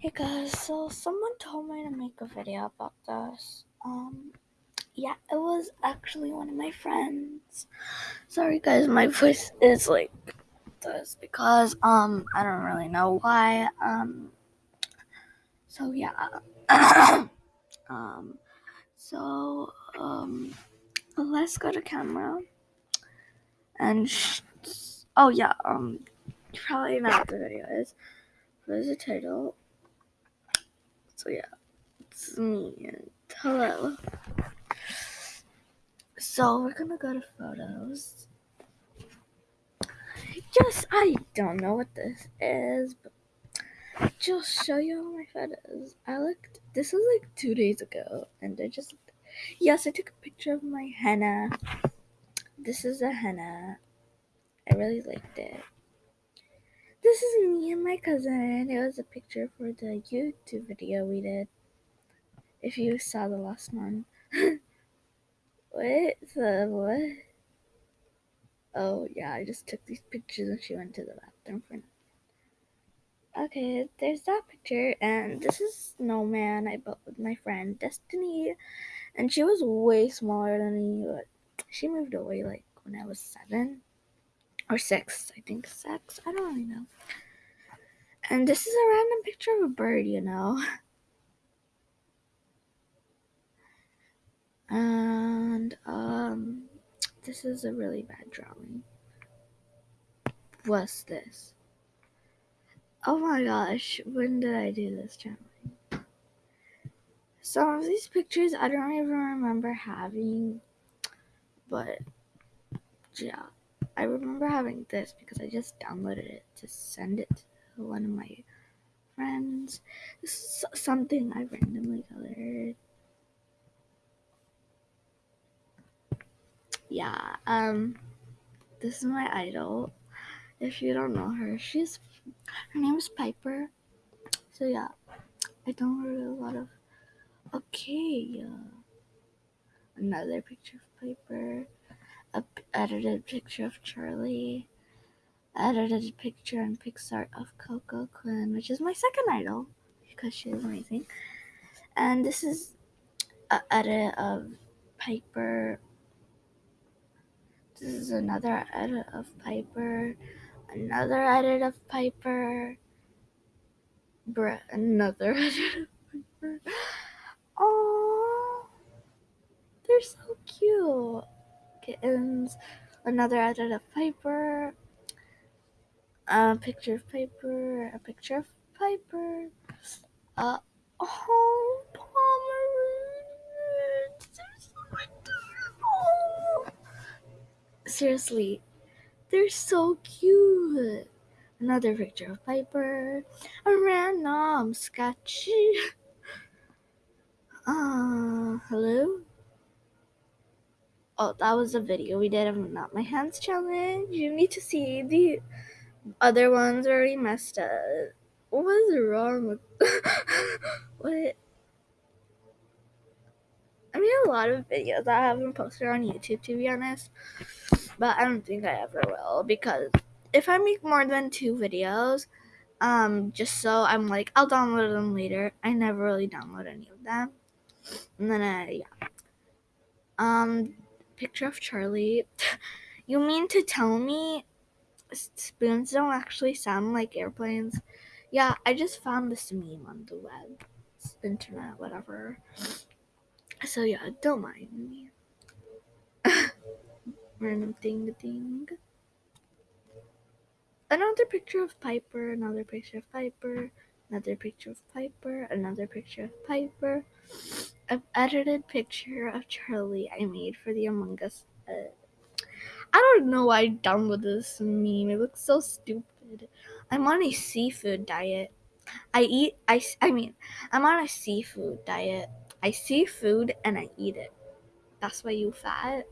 Hey guys, so someone told me to make a video about this. Um, yeah, it was actually one of my friends. Sorry guys, my voice is like this because um I don't really know why. Um, so yeah, um, so um, let's go to camera and oh yeah, um, probably know what the video is. What is the title? So yeah, it's me and hello. So we're gonna go to photos. Just I don't know what this is, but just show you all my photos. I looked. This was like two days ago, and I just yes, I took a picture of my henna. This is a henna. I really liked it. This is me and my cousin. It was a picture for the YouTube video we did. If you saw the last one. what the what? Oh yeah, I just took these pictures and she went to the bathroom for Okay, there's that picture, and this is Snowman I built with my friend Destiny, and she was way smaller than me, but she moved away like when I was seven or six, I think six. I don't really know. And this is a random picture of a bird, you know. And um, this is a really bad drawing. What's this? Oh my gosh, when did I do this channeling? Some of these pictures I don't even remember having, but yeah, I remember having this because I just downloaded it to send it to one of my friends. This is something I randomly colored. Yeah, um, this is my idol. If you don't know her, she's her name is Piper. So yeah, I downloaded a lot of. Okay, uh, another picture of Piper, edited picture of Charlie, edited picture and Pixar of Coco Quinn, which is my second idol because she is amazing. And this is a edit of Piper. This is another edit of Piper. Another edit of Piper. Bruh, another edit of Piper. Oh, they're so cute. Kittens. Another edit of Piper. A picture of Piper. A picture of Piper. Uh, oh, adorable. Seriously, they're so cute. Another picture of Piper. A random sketchy. Uh, hello? Oh, that was a video we did of Not My Hands challenge. You need to see the other ones already messed up. What is wrong with what? I mean a lot of videos I haven't posted on YouTube to be honest, but I don't think I ever will because if I make more than two videos, um, just so I'm like I'll download them later. I never really download any of them, and then I yeah. Um, picture of Charlie. you mean to tell me spoons don't actually sound like airplanes? Yeah, I just found this meme on the web, internet, whatever. So yeah, don't mind me. Random thing thing. Another picture of Piper, another picture of Piper, another picture of Piper, another picture of Piper. An edited picture of Charlie I made for the Among Us. Uh, I don't know why I downloaded this meme. It looks so stupid. I'm on a seafood diet. I eat. I. I mean, I'm on a seafood diet. I see food and I eat it. That's why you fat.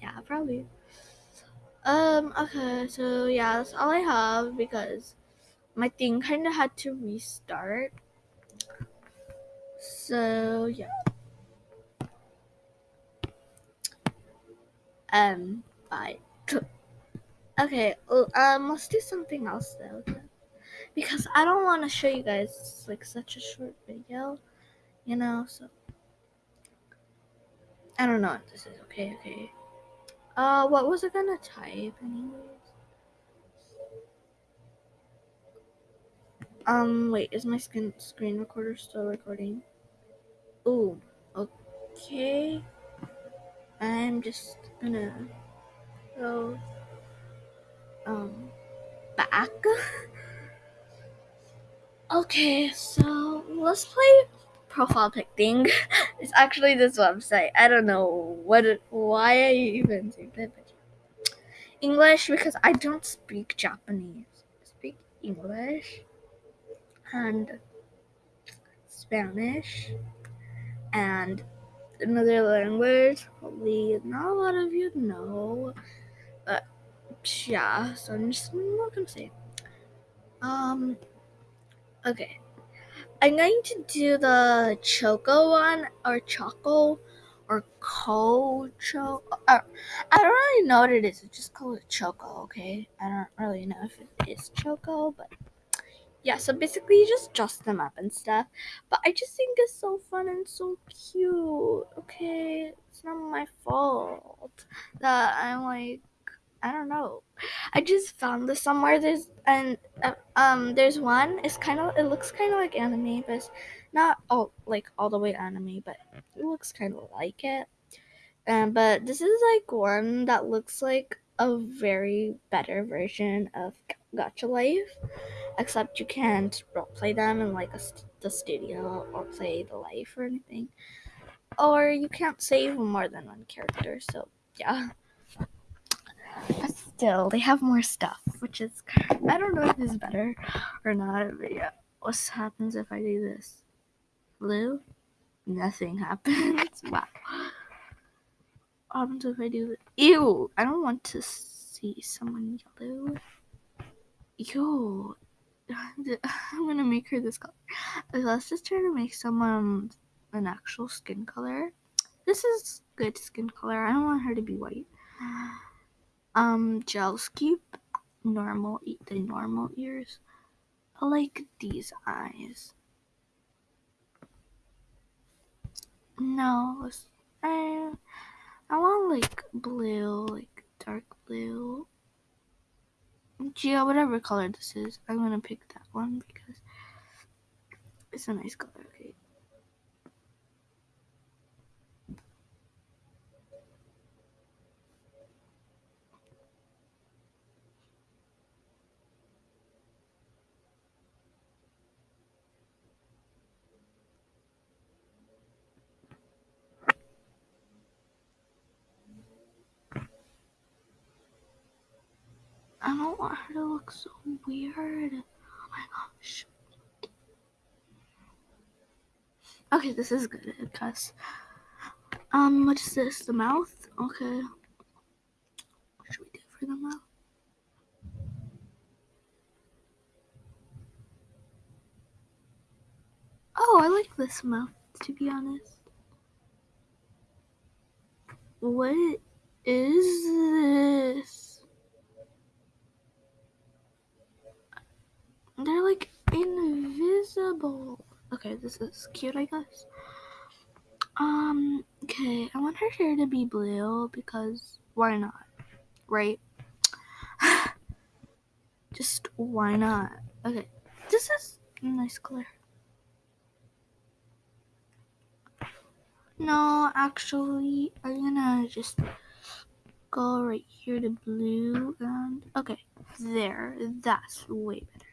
Yeah, probably. Um. Okay. So yeah, that's all I have because my thing kind of had to restart. So yeah. Um. Bye. Okay. Um. Let's do something else though. because I don't want to show you guys like such a short video, you know. So I don't know what this is. Okay, okay. Uh, what was I gonna type anyways? Um, wait, is my skin screen recorder still recording? Ooh, okay. I'm just gonna go um back. okay, so let's play profile pic thing. it's actually this website. I don't know what it, why I even say that. English because I don't speak Japanese. I speak English and Spanish and another language. Probably not a lot of you know, but yeah. So I'm just not gonna say. Um. Okay. I'm going to do the Choco one or Choco or Cocho. Uh, I don't really know what it is. I just call it Choco, okay? I don't really know if it is Choco, but yeah. So basically, you just dress them up and stuff. But I just think it's so fun and so cute. Okay, it's not my fault that I'm like I don't know. I just found this somewhere. There's and uh, um there's one. It's kind of it looks kind of like anime, but it's not all like all the way anime, but it looks kind of like it. Um, but this is like one that looks like a very better version of Gacha Life, except you can't play them in like a the studio or play the life or anything, or you can't save more than one character. So yeah. But still, they have more stuff, which is I don't know if it's better or not. But yeah, what happens if I do this? Blue, nothing happens. wow. Happens if I do? Ew! I don't want to see someone yellow. Yo, I'm gonna make her this color. Okay, let's just try to make someone an actual skin color. This is good skin color. I don't want her to be white. Um, gel scoop, normal, eat the normal ears. I like these eyes. No, I, I want like blue, like dark blue. Yeah, whatever color this is, I'm gonna pick that one because it's a nice color. Okay. I don't want her to look so weird. Oh my gosh. Okay, this is good because um what is this? The mouth? Okay. What should we do for the mouth? Oh, I like this mouth to be honest. What is this? They're like invisible. Okay, this is cute, I guess. Um, okay, I want her hair to be blue because why not? Right? Just why not? Okay, this is a nice color. No, actually, I'm gonna just go right here to blue and okay, there. That's way better.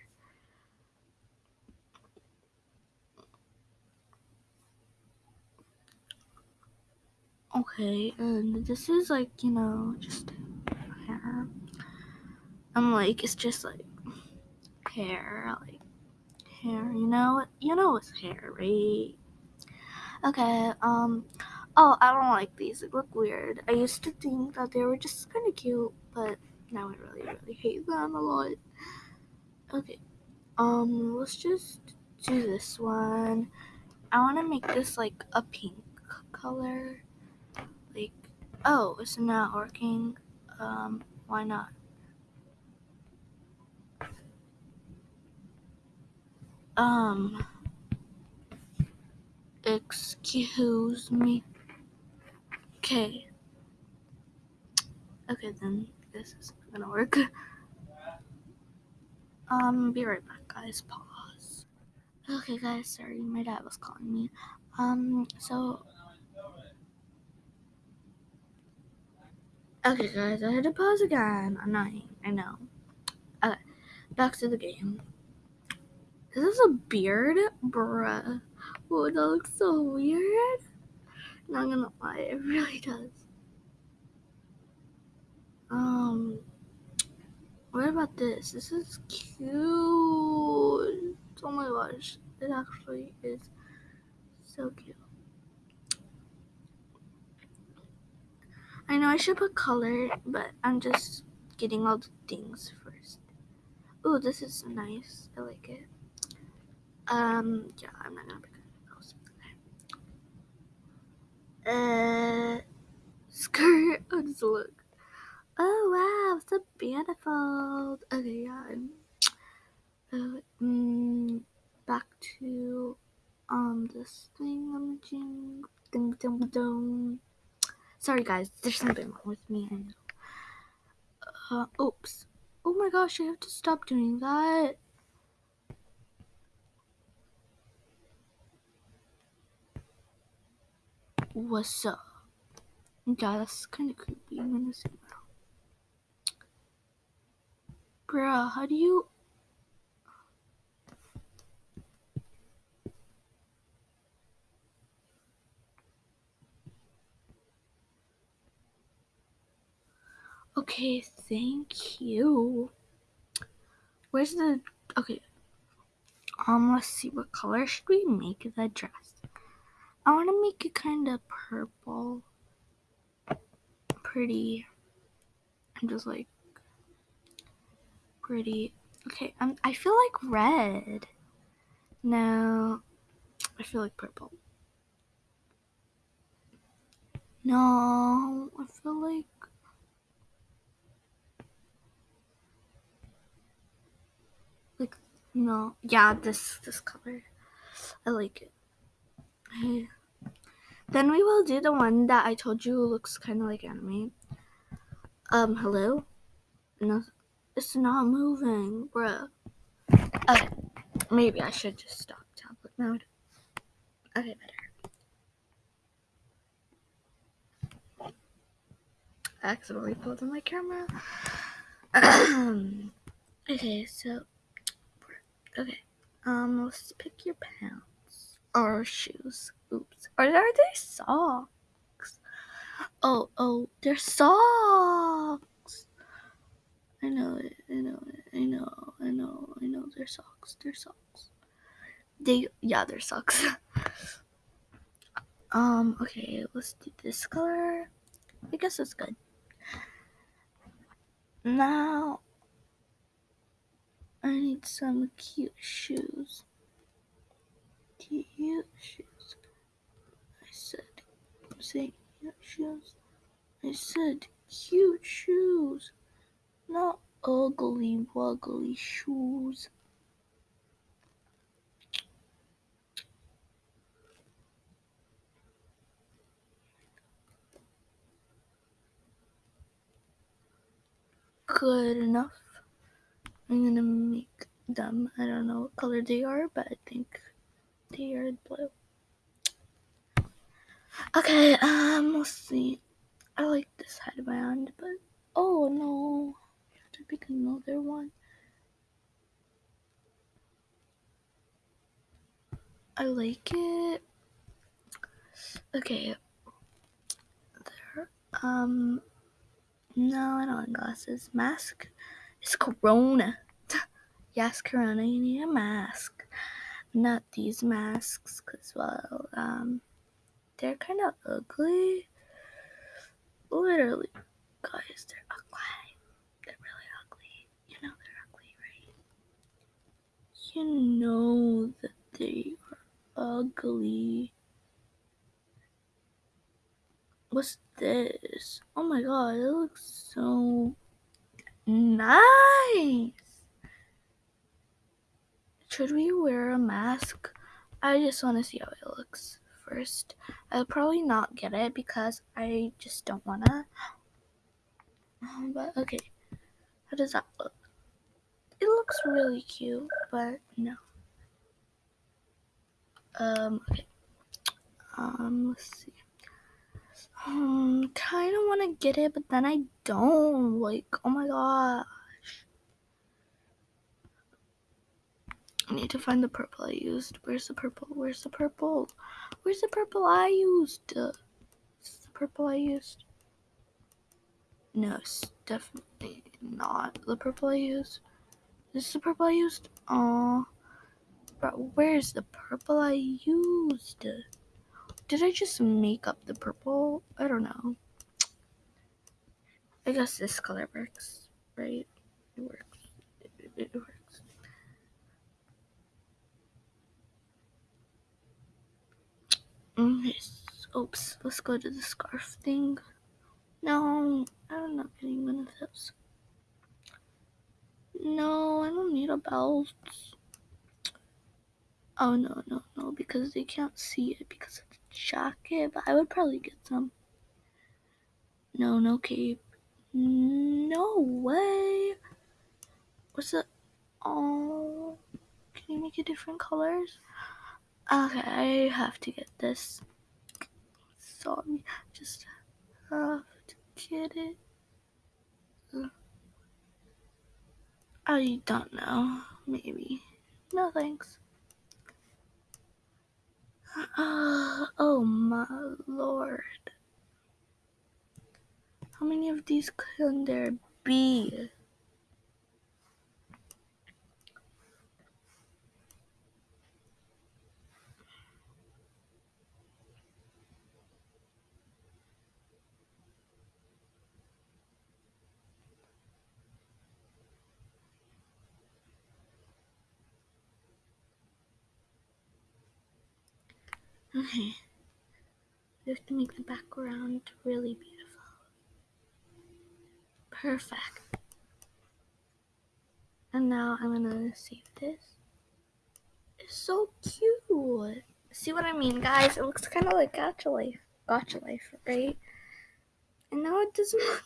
Okay, and this is like, you know, just hair. I'm like, it's just like hair, like hair, you know? You know it's hair, right? Okay, um, oh, I don't like these. They look weird. I used to think that they were just kind of cute, but now I really, really hate them a lot. Okay, um, let's just do this one. I want to make this like a pink color. Oh, it's not working. Um, why not? Um, excuse me. Okay. Okay, then this is gonna work. Um, be right back, guys. Pause. Okay, guys, sorry, my dad was calling me. Um, so. Okay, guys, I had to pause again. Annoying, I know. Okay, back to the game. This is this a beard? Bruh. Oh, that looks so weird. Not gonna lie, it really does. Um, what about this? This is cute. Oh my gosh, it actually is so cute. I know I should put color, but I'm just getting all the things first. Oh, this is nice. I like it. Um, yeah, I'm not gonna pick those. Uh, skirt. Oh, just look. Oh wow, so beautiful. Okay, yeah. Uh, mm, back to um this thing I'm doing. Ding ding ding. Sorry guys, there's something wrong with me. I know. Uh, oops. Oh my gosh, I have to stop doing that. What's up? Yeah, that's kind of creepy. I'm gonna see now. Bruh, how do you. Okay, thank you. Where's the. Okay. Um, let's see. What color should we make the dress? I want to make it kind of purple. Pretty. I'm just like. Pretty. Okay, um, I feel like red. No, I feel like purple. No, I feel like. Like, no. Yeah, this this color. I like it. Hey. Then we will do the one that I told you looks kind of like anime. Um, hello? No, it's not moving, bruh. Okay, maybe I should just stop tablet mode. Okay, better. I accidentally pulled in my camera. okay, so okay. Um, let's pick your pants or shoes. Oops. Or are they socks? Oh, oh, they're socks. I know it. I know it. I know. I know. I know. They're socks. They're socks. They yeah, they're socks. um. Okay, let's do this color. I guess it's good. Now Some cute shoes. Cute shoes. I said, say cute shoes. I said cute shoes, not ugly wuggly shoes. Good enough. I'm gonna make them. I don't know what color they are, but I think they are blue. Okay, um, let's see. I like this headband, but oh no, I have to pick another one. I like it. Okay, there. Um, no, I don't want glasses. Mask. It's Corona. Yes, Corona, you need a mask. Not these masks, because, well, um, they're kind of ugly. Literally, guys, they're ugly. They're really ugly. You know they're ugly, right? You know that they are ugly. What's this? Oh my god, it looks so nice. Should we wear a mask? I just want to see how it looks first. I'll probably not get it because I just don't want to. Um, but okay, how does that look? It looks really cute, but no. Um, okay. Um, let's see. Um, kind of want to get it, but then I don't. Like, oh my god. I need to find the purple I used. Where's the purple? Where's the purple? Where's the purple I used? Is the purple I used? No, it's definitely not the purple I used. This is the purple I used? Oh, but where's the purple I used? Did I just make up the purple? I don't know. I guess this color works, right? It works. It, it works. Okay, oops. Let's go to the scarf thing. No, I'm not getting one of those. No, I don't need a belt. Oh no, no, no, because they can't see it because of the jacket, but I would probably get some. No, no cape. No way. What's the oh can you make it different colors? Okay, I have to get this. Sorry, just have to get it. I don't know. Maybe. No thanks. Uh, oh my lord. How many of these can there be? Okay. We have to make the background really beautiful. Perfect. And now I'm gonna save this. It's so cute. See what I mean, guys? It looks kind of like Gacha Life. Gacha Life, right? And now it doesn't look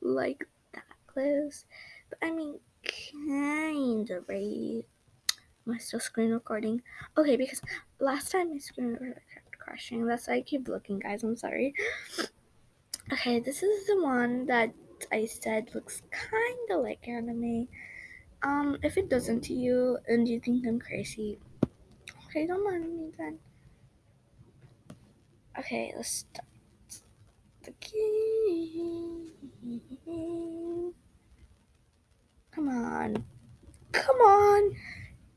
like that close. But I mean, kind of, right? Am I still screen recording? Okay, because last time I screen recording kept crashing. That's why I keep looking, guys. I'm sorry. Okay, this is the one that I said looks kind of like anime. Um, if it doesn't to you and you think I'm crazy, okay, don't mind me then. Okay, let's start the game. Come on. Come on.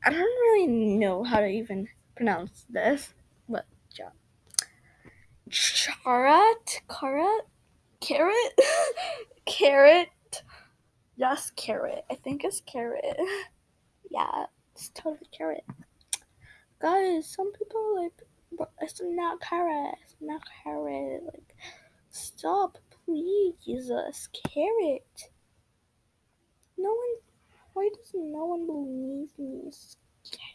I don't really know how to even pronounce this. Charat? Carrot? Carrot? carrot? Yes, carrot. I think it's carrot. yeah, it's totally carrot. Guys, some people like, it's not carrot. It's not carrot. Like, stop, please. It's carrot. No one. Why does no one believe me? It's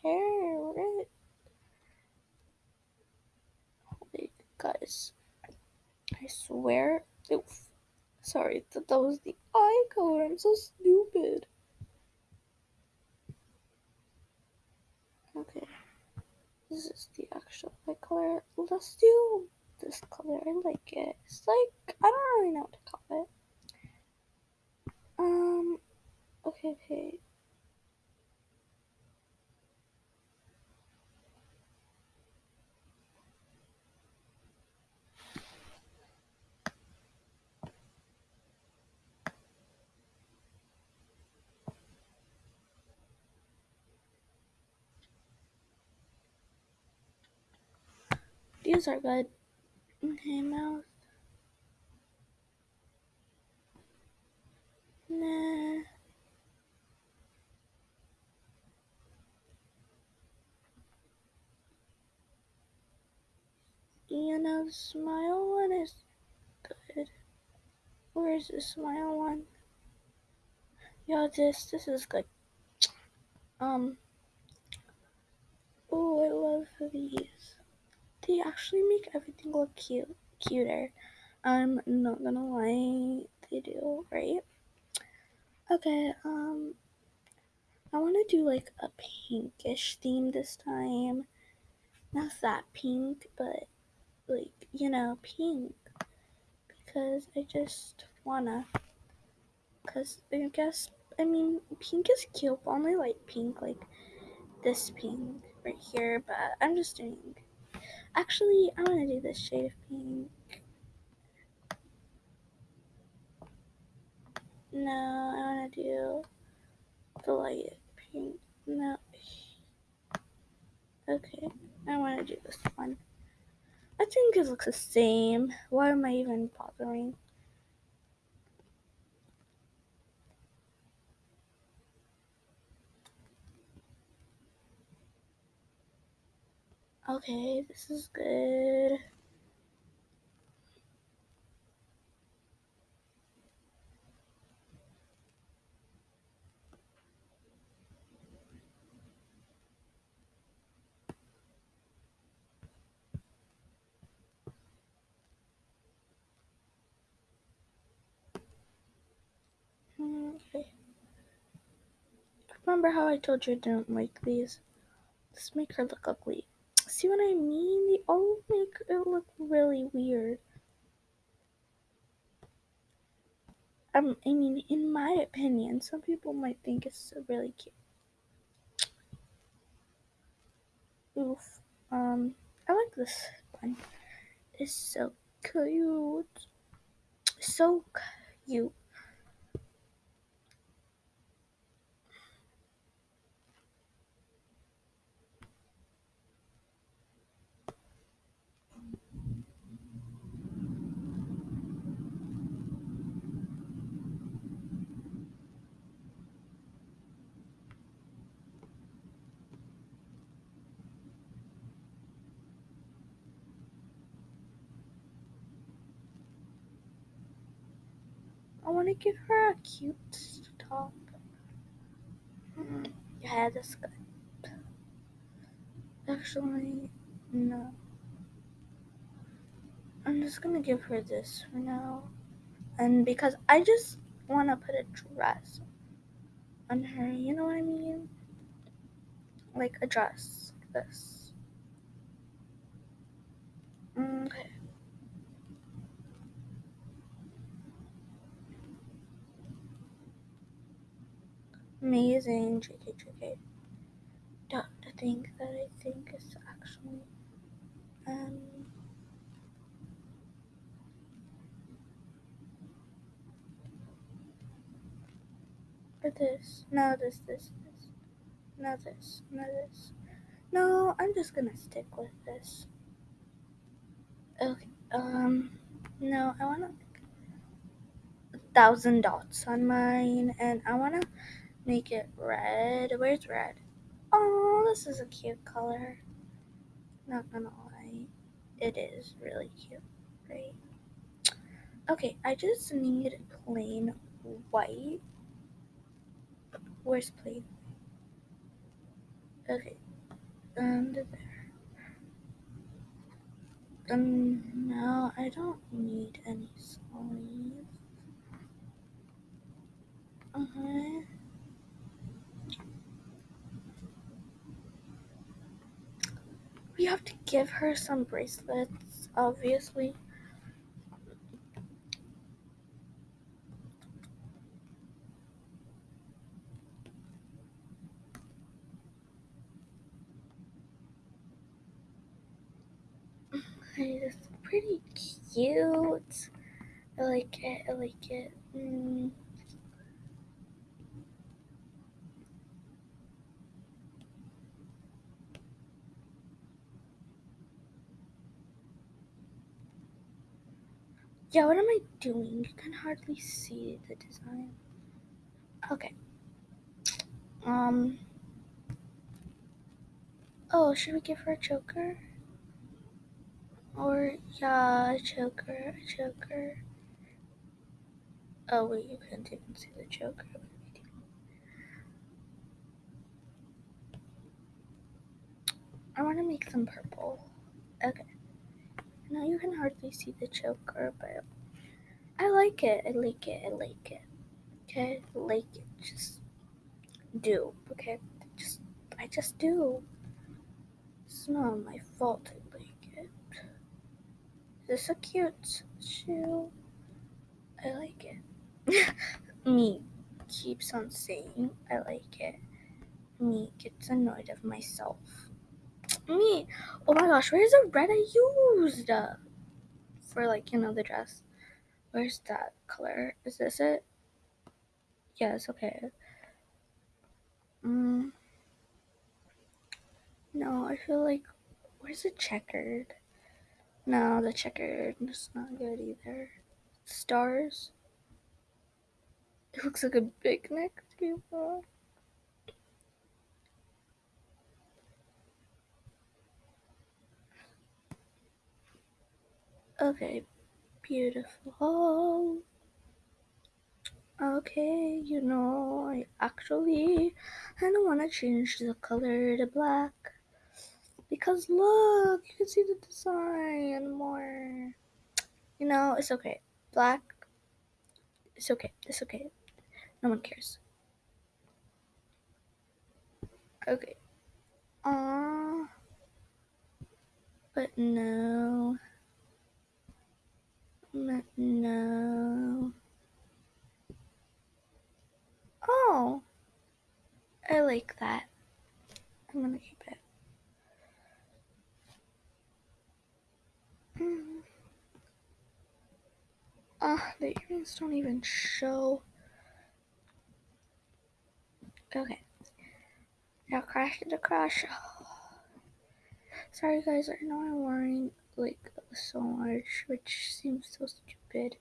carrot. Like, guys, I swear. Oof. Sorry, that that was the eye color. I'm so stupid. Okay. This is the actual eye color. Let's do this color. I like it. It's like I don't really know what to call it. Um okay, okay. These are good. Okay, mouth. Nah. You know, the smile one is good. Where is the smile one? Yeah, this this is good. Um, Oh, I love these. They actually make everything look cute, cuter. I'm not gonna lie, they do, right? Okay, um, I want to do like a pinkish theme this time. Not that pink, but like, you know, pink. Because I just wanna. Because I guess, I mean, pink is cute, only like pink, like this pink right here. But I'm just doing. Actually, I want to do this shade of pink. No, I want to do the light pink. No. Okay, I want to do this one. I think it looks the same. Why am I even bothering? Okay, this is good. Okay. Remember how I told you I didn't like these? Let's make her look ugly. See what I mean? They all make it look really weird. Um, I mean, in my opinion, some people might think it's really cute. Oof. Um, I like this one. It's so cute. So cute. I want to give her a cute top. Mm, yeah, that's good. Actually, no. I'm just gonna give her this for now. And because I just want to put a dress on her, you know what I mean? Like a dress, like this. Okay. Amazing, JK, JK. The thing that I think is actually, um, or this. No, this, this, this. No, this. No, this. No, I'm just gonna stick with this. Okay. Um. No, I wanna a thousand dots on mine, and I wanna make it red. Where's red? Oh, this is a cute color. Not gonna lie, it is really cute, right? Okay, I just need plain white. Where's plain? Okay, under there. Um, no, I don't need any sleeves. Uh-huh. We have to give her some bracelets, obviously. It's pretty cute. I like it. I like it. Mm. Yeah, what am I doing? You can hardly see the design. Okay. Um. Oh, should we give her a choker? Or, yeah, a choker, a choker. Oh, wait, you can't even see the choker. I want to make them purple. Okay. Now you can hardly see the choker, but I like it. I like it. I like it. Okay, I like it. Just do. Okay, just I just do. It's not my fault. I like it. This is a cute shoe. I like it. Me keeps on saying I like it. Me gets annoyed of myself. Me. Oh my gosh, where's the red I used for like you know the dress? Where's that color? Is this it? Yes. Okay. Mm. No, I feel like where's the checkered? No, the checkered is not good either. Stars. It looks like a big neck. Okay, beautiful. Okay, you know, I actually I don't want to change the color to black because look, you can see the design more. You know, it's okay. Black, it's okay. It's okay. No one cares. Okay. Uh, but no. No. Oh, I like that. I'm gonna keep it. Mm. Ah, the earrings don't even show. Okay. Now crash into crash. Sorry guys, I know I'm worrying like so much, which seems so stupid.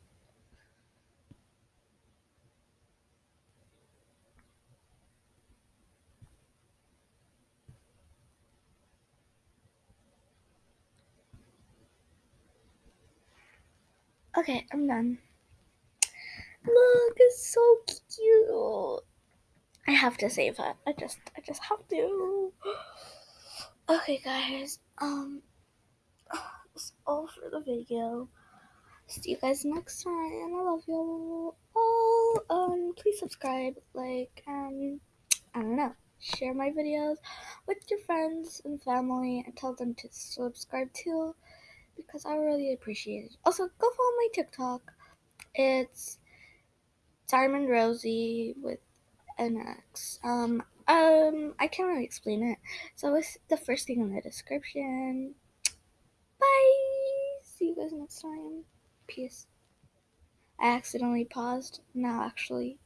Okay, I'm done. Look, it's so cute. I have to save it. I just I just have to. Okay guys, um that's all for the video. See you guys next time. and I love you all. Um please subscribe, like, um I don't know. Share my videos with your friends and family and tell them to subscribe too because I really appreciate it. Also, go follow my TikTok. It's Diamond Rosie with an X. Um, um, I can't really explain it. So it's the first thing in the description. Bye. See you guys next time. Peace. I accidentally paused. Now, actually.